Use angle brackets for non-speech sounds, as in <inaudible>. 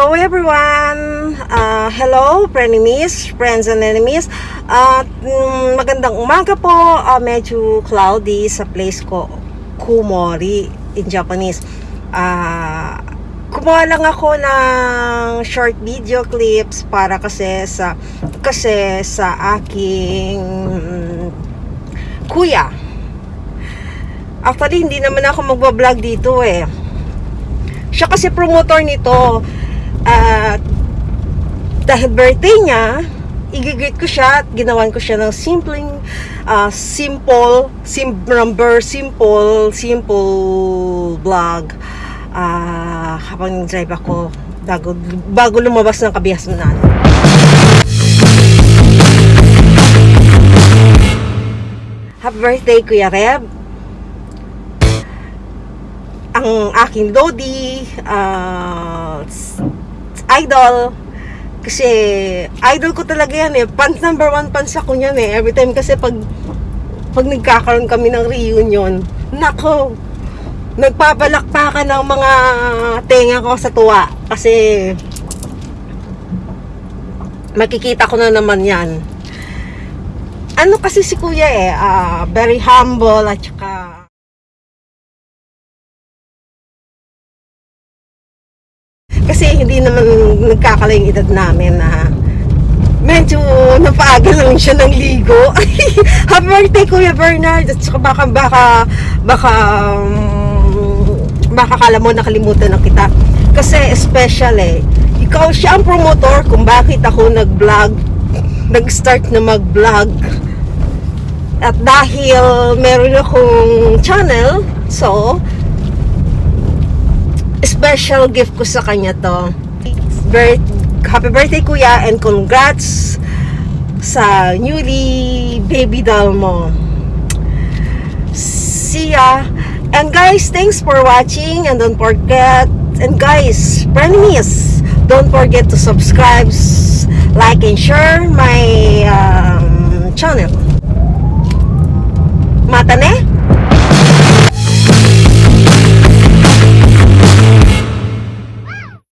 Hello everyone! Uh, hello, frenemies, friends and enemies. Mm, magandang umaga po. Uh, medyo cloudy sa place ko, Kumori in Japanese. Uh, kumuha lang ako ng short video clips para kasi sa kasi sa aking mm, kuya. Actually, hindi naman ako magbablog dito eh. Siya kasi promotor nito. At dahil birthday niya, igigreet ko siya at ginawan ko siya ng simpleng ah, simple, sim number, simple, simple vlog. Ah, habang drive ako bago, bago lumabas ng kabihasnan. Happy birthday, Kuya Reb. Ang aking Lodi, ah, s- idol. Kasi, idol ko talaga yan eh. Fans number one fans ako niyan eh. Every time kasi pag, pag nagkakaroon kami ng reunion, nako, nagpapalakpakan ng mga tenga ko sa tuwa. Kasi, makikita ko na naman yan. Ano kasi si kuya eh, ah, very humble at saka kasi hindi naman nagkakalayong edad namin na medyo napaaga lang siya ng ligo. <laughs> Happy birthday Kuya Bernard at saka baka baka baka baka kala mo nakalimutan na kita. Kasi special eh. Ikaw siya ang promotor kung bakit ako nag-vlog nag-start na mag-vlog. At dahil meron akong channel, so special gift ko sa kanya to. Birth, happy birthday kuya and congrats sa newly baby doll mo. See ya. And guys, thanks for watching and don't forget and guys, frenemies, don't forget to subscribe, like and share my um, channel. Mata ne?